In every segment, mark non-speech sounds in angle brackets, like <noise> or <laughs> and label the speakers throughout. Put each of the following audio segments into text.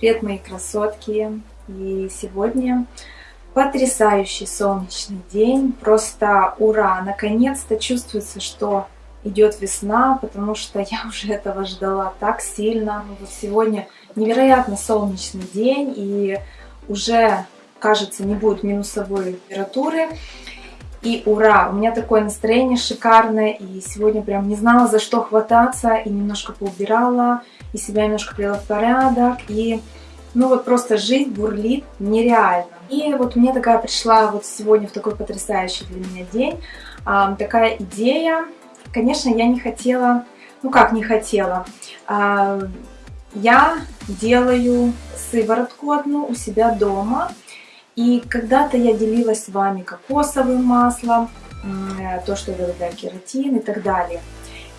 Speaker 1: Привет, мои красотки! И сегодня потрясающий солнечный день, просто ура! Наконец-то чувствуется, что идет весна, потому что я уже <laughs> этого ждала так сильно. Вот сегодня невероятно солнечный день, и уже, кажется, не будет минусовой температуры. И ура! У меня такое настроение шикарное, и сегодня прям не знала, за что хвататься, и немножко поубирала, и себя немножко привела в порядок, и ну вот просто жизнь бурлит нереально. И вот мне такая пришла вот сегодня в такой потрясающий для меня день, а, такая идея. Конечно, я не хотела, ну как не хотела, а, я делаю сыворотку одну у себя дома, и когда-то я делилась с вами кокосовым маслом, то, что добавляю кератин и так далее.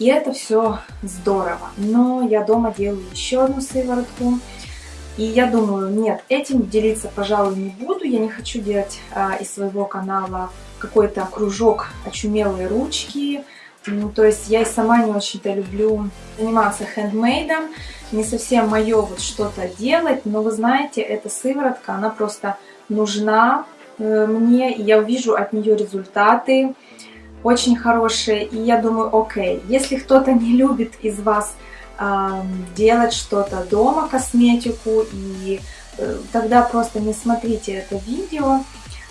Speaker 1: И это все здорово. Но я дома делаю еще одну сыворотку. И я думаю, нет, этим делиться, пожалуй, не буду. Я не хочу делать а, из своего канала какой-то кружок очумелые ручки. Ну, то есть я и сама не очень-то люблю заниматься хендмейдом. Не совсем мое вот что-то делать. Но вы знаете, эта сыворотка, она просто нужна э, мне. Я увижу от нее результаты очень хорошие. И я думаю, окей, если кто-то не любит из вас э, делать что-то дома, косметику, и э, тогда просто не смотрите это видео.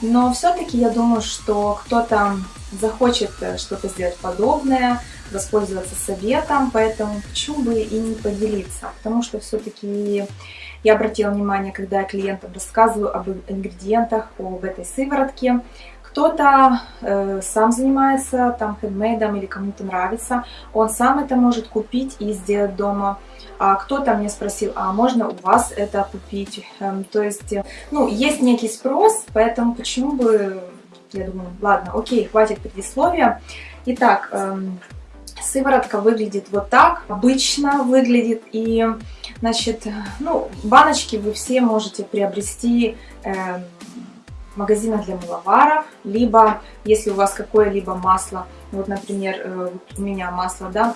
Speaker 1: Но все-таки я думаю, что кто-то захочет э, что-то сделать подобное, воспользоваться советом, поэтому почему бы и не поделиться, потому что все-таки я обратила внимание, когда я клиентам рассказываю об ингредиентах, об этой сыворотке, кто-то э, сам занимается там хендмейдом или кому-то нравится, он сам это может купить и сделать дома. А кто-то мне спросил, а можно у вас это купить? Эм, то есть, э, ну, есть некий спрос, поэтому почему бы, я думаю, ладно, окей, хватит предисловия. Итак, эм, сыворотка выглядит вот так, обычно выглядит, и, значит, ну, баночки вы все можете приобрести эм, магазинах для мыловаров, либо если у вас какое-либо масло, вот, например, э, у меня масло да,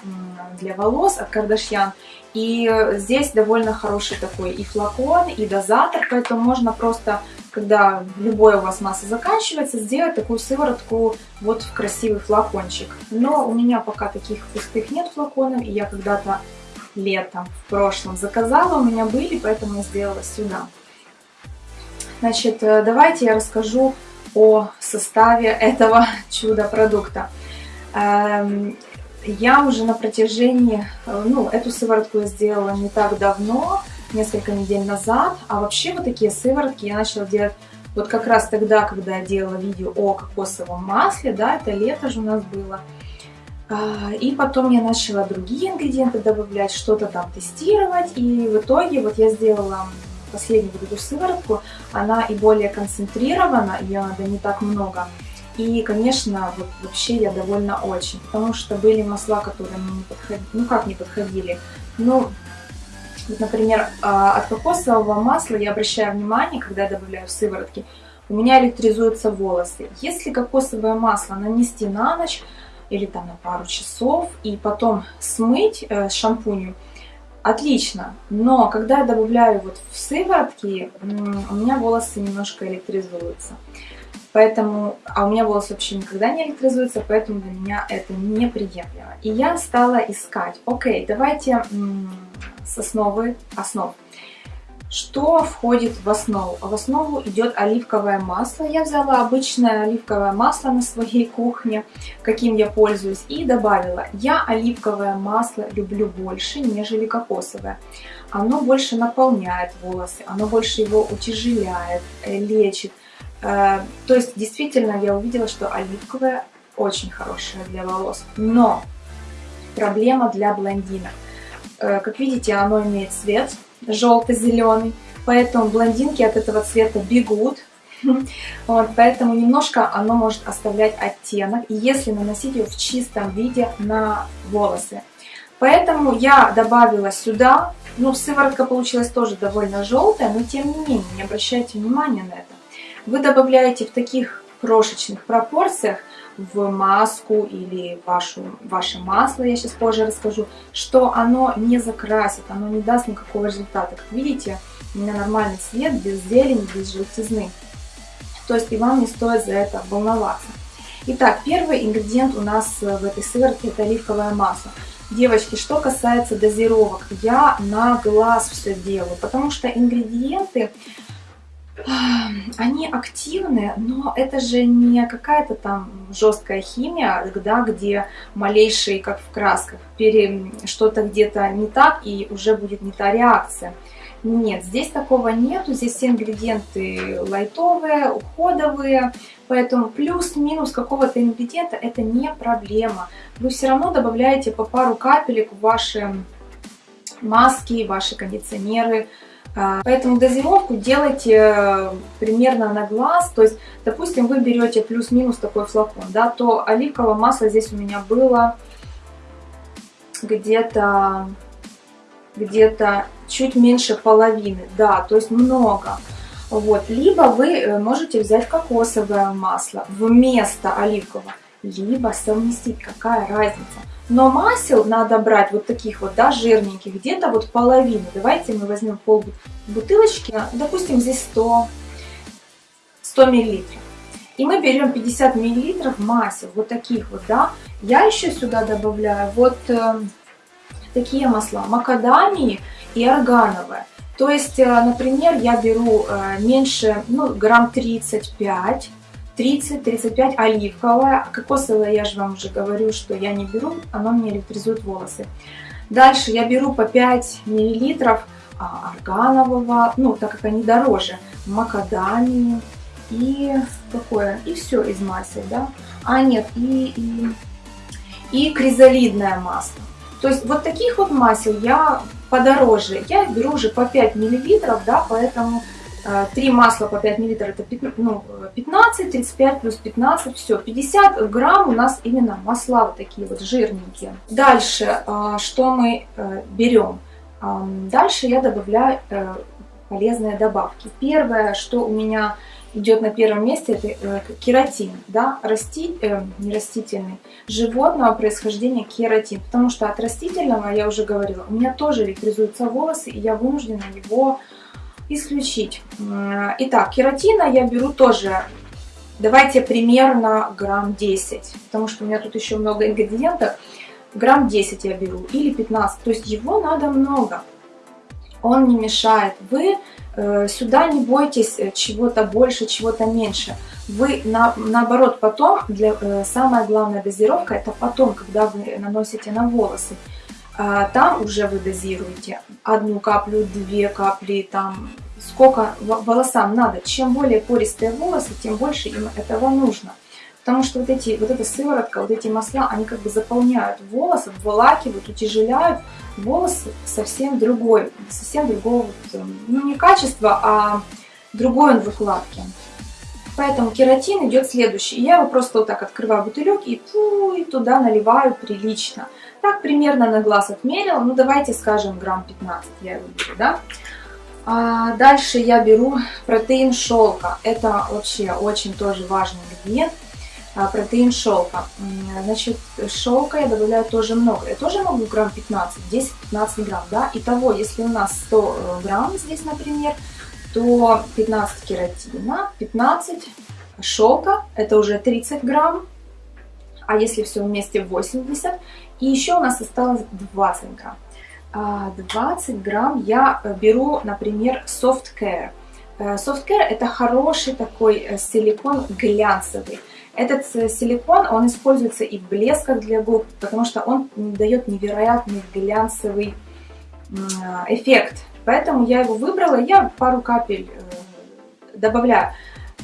Speaker 1: для волос от Кардашьян, и здесь довольно хороший такой и флакон, и дозатор, поэтому можно просто, когда любое у вас масло заканчивается, сделать такую сыворотку вот в красивый флакончик. Но у меня пока таких пустых нет флаконов, и я когда-то летом в прошлом заказала, у меня были, поэтому я сделала сюда. Значит, э, давайте я расскажу о составе этого <laughs> чудо-продукта. Эм, я уже на протяжении, э, ну, эту сыворотку я сделала не так давно, несколько недель назад, а вообще вот такие сыворотки я начала делать вот как раз тогда, когда я делала видео о кокосовом масле, да, это лето же у нас было. А, и потом я начала другие ингредиенты добавлять, что-то там тестировать, и в итоге вот я сделала последнюю вот эту сыворотку, она и более концентрирована, ее надо не так много. И, конечно, вот вообще я довольна очень, потому что были масла, которые мне не подходили, ну как не подходили, ну, вот, например, а, от кокосового масла я обращаю внимание, когда я добавляю сыворотки, у меня электризуются волосы. Если кокосовое масло нанести на ночь или там на пару часов и потом смыть э, с шампунью, Отлично, но когда я добавляю вот в сыворотки, у меня волосы немножко электризуются. Поэтому, а у меня волосы вообще никогда не электризуются, поэтому для меня это неприемлемо. И я стала искать, окей, давайте с основы основ. Что входит в основу? В основу идет оливковое масло. Я взяла обычное оливковое масло на своей кухне, каким я пользуюсь, и добавила. Я оливковое масло люблю больше, нежели кокосовое. Оно больше наполняет волосы, оно больше его утяжеляет, э, лечит. Э, то есть, действительно, я увидела, что оливковое очень хорошее для волос. Но проблема для блондинок. Э, как видите, оно имеет цвет желто-зеленый, поэтому блондинки от этого цвета бегут. <laughs> Вот, поэтому немножко оно может оставлять оттенок, если наносить его в чистом виде на волосы. Поэтому я добавила сюда, ну сыворотка получилась тоже довольно желтая, но тем не менее, не обращайте внимания на это. Вы добавляете в таких крошечных пропорциях в маску или вашу, ваше масло, я сейчас позже расскажу, что оно не закрасит, оно не даст никакого результата. Как видите, у меня нормальный цвет, без зелени, без желтизны. То есть и вам не стоит за это волноваться. Итак, первый ингредиент у нас в этой сыворотке это оливковое масло. Девочки, что касается дозировок, я на глаз все делаю, потому что ингредиенты, они активны, но это же не какая-то там жесткая химия, да, где малейшие, как в красках, что-то где-то не так и уже будет не та реакция. Нет, здесь такого нету, здесь все ингредиенты лайтовые, уходовые, поэтому плюс-минус какого-то ингредиента это не проблема. Вы все равно добавляете по пару капелек в ваши маски, ваши кондиционеры, Поэтому дозировку делайте э, примерно на глаз. То есть, допустим, вы берете плюс-минус такой флакон, да, то оливковое масло здесь у меня было где-то где-то чуть меньше половины, да, то есть много. Вот. Либо вы э, можете взять кокосовое масло вместо оливкового, либо совместить, какая разница. Но масел надо брать вот таких вот, да, жирненьких, где-то вот половину. Давайте мы возьмем пол бутылочки, допустим, здесь 100, 100 миллилитров. И мы берем 50 миллилитров масел, вот таких вот, да. Я еще сюда добавляю вот э, такие масла, макадамии и органовое. То есть, э, например, я беру э, меньше, ну, грамм 35, 30-35 оливковое, кокосовое я же вам уже говорю, что я не беру, оно мне электризует волосы. Дальше я беру по 5 миллилитров а, органового, ну, так как они дороже, макадамии и какое, и все из масел, да. А, нет, и, и, и кризолидное масло. То есть вот таких вот масел я подороже. Я беру уже по 5 миллилитров, да, поэтому 3 масла по 5 миллилитров это 15, ну, 15, 35 плюс 15, все, 50 грамм у нас именно масла вот такие вот жирненькие. Дальше, э, что мы э, берем? Дальше я добавляю э, полезные добавки. Первое, что у меня идет на первом месте, это э, кератин, да, расти, не растительный, животного происхождения кератин, потому что от растительного, я уже говорила, у меня тоже электризуются волосы, и я вынуждена его исключить. Итак, кератина я беру тоже, давайте примерно грамм 10, потому что у меня тут еще много ингредиентов, грамм 10 я беру, или 15, то есть его надо много, он не мешает. Вы Э, сюда не бойтесь э, чего-то больше, чего-то меньше. Вы на, наоборот потом, для, э, самая главная дозировка это потом, когда вы наносите на волосы. А, там уже вы дозируете одну каплю, две капли, там сколько волосам надо. Чем более пористые волосы, тем больше им этого нужно. Потому что вот, эти, вот эта сыворотка, вот эти масла, они как бы заполняют волосы, обволакивают, утяжеляют волосы совсем другой, совсем другого, эм, ну не качества, а другой он в укладке. Поэтому кератин идет следующий. Я его просто вот так открываю бутылек и, фу, и туда наливаю прилично. Так примерно на глаз отмерила. Ну давайте скажем грамм 15 я его беру, да. А дальше я беру протеин шелка. Это вообще очень тоже важный ингредиент. А, протеин шелка. Значит, шелка я добавляю тоже много. Я тоже могу грамм 15, 10-15 грамм, да. Итого, если у нас 100 э, грамм здесь, например, то 15 кератина, 15 шелка, это уже 30 грамм. А если все вместе 80. И еще у нас осталось 20 грамм. 20 а, грамм я э, беру, например, Soft Care. Э, Soft Care это хороший такой силикон глянцевый. Этот э, силикон, он используется и в блесках для губ, потому что он дает невероятный глянцевый эффект. Поэтому я его выбрала, я пару капель э, добавляю.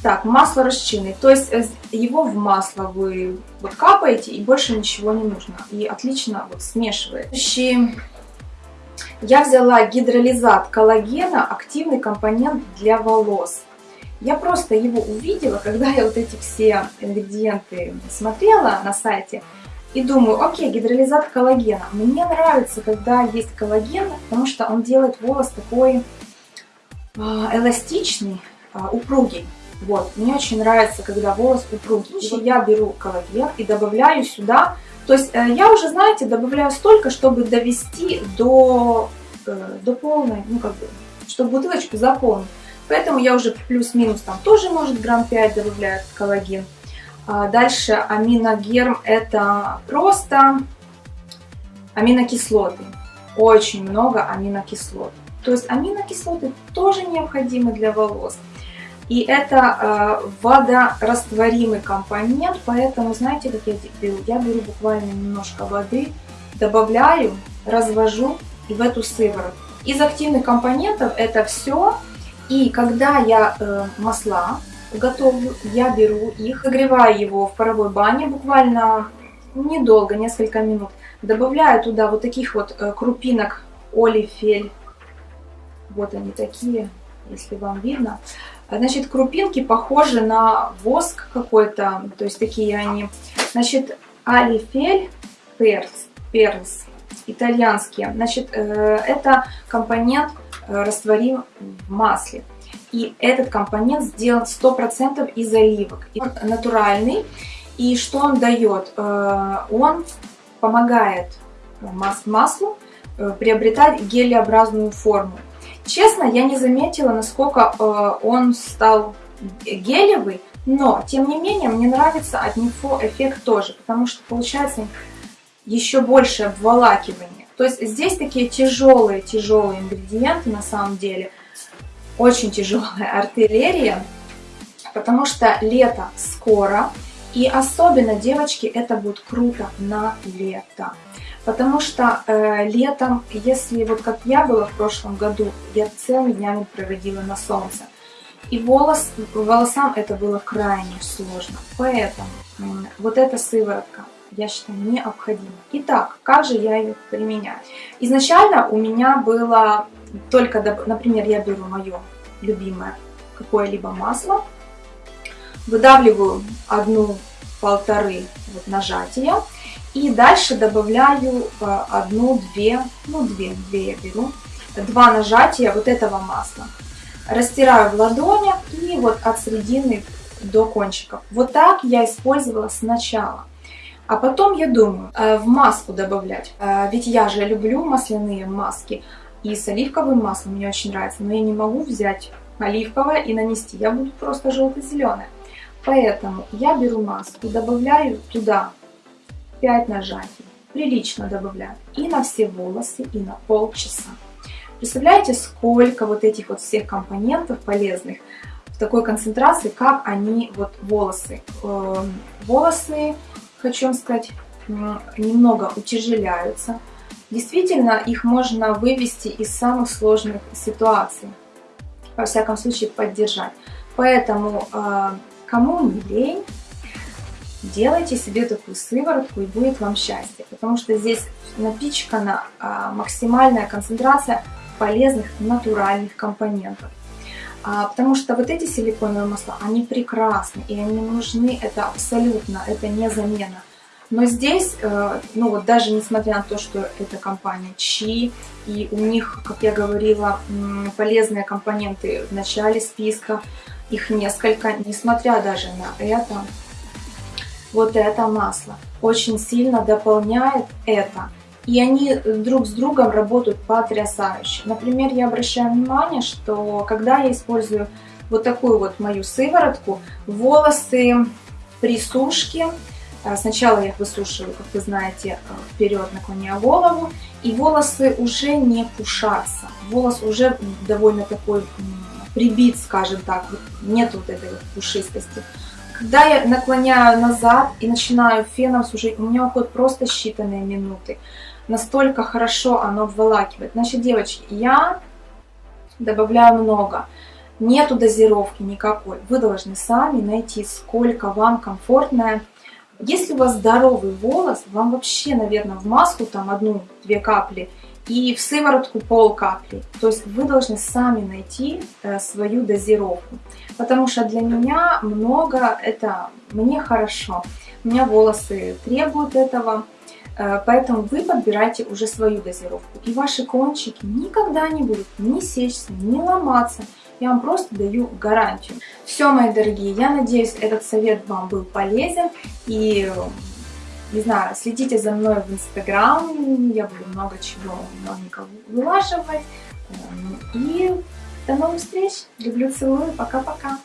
Speaker 1: Так, масло расчинный, то есть э, его в масло вы вот капаете и больше ничего не нужно. И отлично вот смешивает. Я взяла гидролизат коллагена, активный компонент для волос. Я просто его увидела, когда я вот эти все ингредиенты смотрела на сайте, и думаю, окей, гидролизат коллагена. Мне нравится, когда есть коллаген, потому что он делает волос такой э, эластичный, э, упругий. Вот, мне очень нравится, когда волос упругий. И я беру коллаген и добавляю сюда. То есть э, я уже, знаете, добавляю столько, чтобы довести до, э, до полной, ну как бы, чтобы бутылочку заполнить. Поэтому я уже плюс-минус там тоже, может, грамм 5 добавляю коллаген. А дальше аминогерм это просто аминокислоты. Очень много аминокислот. То есть аминокислоты тоже необходимы для волос. И это э, водорастворимый компонент, поэтому знаете, как я беру? Я беру буквально немножко воды, добавляю, развожу и в эту сыворотку. Из активных компонентов это все. И когда я э, масла готовлю, я беру их, нагреваю его в паровой бане буквально недолго, несколько минут. Добавляю туда вот таких вот э, крупинок олифель. Вот они такие, если вам видно. Значит, крупинки похожи на воск какой-то, то есть такие они. Значит, алифель перс, перс, итальянские. Значит, э, это компонент э, растворим в масле. И этот компонент сделан 100% из оливок. Он натуральный. И что он дает? Э, он помогает маслу приобретать гелеобразную форму. Честно, я не заметила, насколько э, он стал гелевый, но, тем не менее, мне нравится от него эффект тоже, потому что получается еще больше обволакивание. То есть здесь такие тяжелые-тяжелые ингредиенты на самом деле, очень тяжелая <laughs> артиллерия, потому что лето скоро, и особенно, девочки, это будет круто на лето. Потому что э, летом, если вот как я была в прошлом году, я целыми днями проводила на солнце. И волос, волосам это было крайне сложно. Поэтому э, вот эта сыворотка, я считаю, необходима. Итак, как же я ее применяю? Изначально у меня было только, например, я беру мое любимое какое-либо масло, выдавливаю одну-полторы вот нажатия, и дальше добавляю э, одну-две, ну две, две я беру, два нажатия вот этого масла. Растираю в ладонях и вот от середины до кончиков. Вот так я использовала сначала. А потом я думаю, э, в маску добавлять. Э, ведь я же люблю масляные маски. И с оливковым маслом мне очень нравится. Но я не могу взять оливковое и нанести. Я буду просто желто-зеленое. Поэтому я беру маску, добавляю туда 5 нажатий. Прилично добавляю и на все волосы, и на полчаса. Представляете, сколько вот этих вот всех компонентов полезных в такой концентрации, как они, вот волосы. Эм, волосы, хочу сказать, немного утяжеляются. Действительно, их можно вывести из самых сложных ситуаций. Во всяком случае, поддержать. Поэтому, э, кому не лень, делайте себе такую сыворотку и будет вам счастье, потому что здесь напичкана а, максимальная концентрация полезных натуральных компонентов. А, потому что вот эти силиконовые масла, они прекрасны и они нужны, это абсолютно, это не замена. Но здесь, э, ну вот даже несмотря на то, что это компания Чи, и у них, как я говорила, полезные компоненты в начале списка, их несколько, несмотря даже на это, вот это масло очень сильно дополняет это. И они друг с другом работают потрясающе. Например, я обращаю внимание, что когда я использую вот такую вот мою сыворотку, волосы при сушке, э, сначала я их высушиваю, как вы знаете, э, вперед наклоняя голову, и волосы уже не пушатся. Волос уже довольно такой прибит, скажем так, нет вот этой вот пушистости. Когда я наклоняю назад и начинаю феном сушить, у меня уходят просто считанные минуты. Настолько хорошо оно обволакивает. Значит, девочки, я добавляю много. Нету дозировки никакой. Вы должны сами найти, сколько вам комфортное. Если у вас здоровый волос, вам вообще, наверное, в маску там одну-две капли и в сыворотку пол капли. То есть вы должны сами найти э, свою дозировку. Потому что для меня много, это мне хорошо. У меня волосы требуют этого. Э, поэтому вы подбирайте уже свою дозировку. И ваши кончики никогда не будут ни сечься, ни ломаться. Я вам просто даю гарантию. Все, мои дорогие, я надеюсь, этот совет вам был полезен. И не знаю, следите за мной в Инстаграм, я буду много чего новенького вылаживать. Эм, и До новых встреч! Люблю, целую, пока-пока!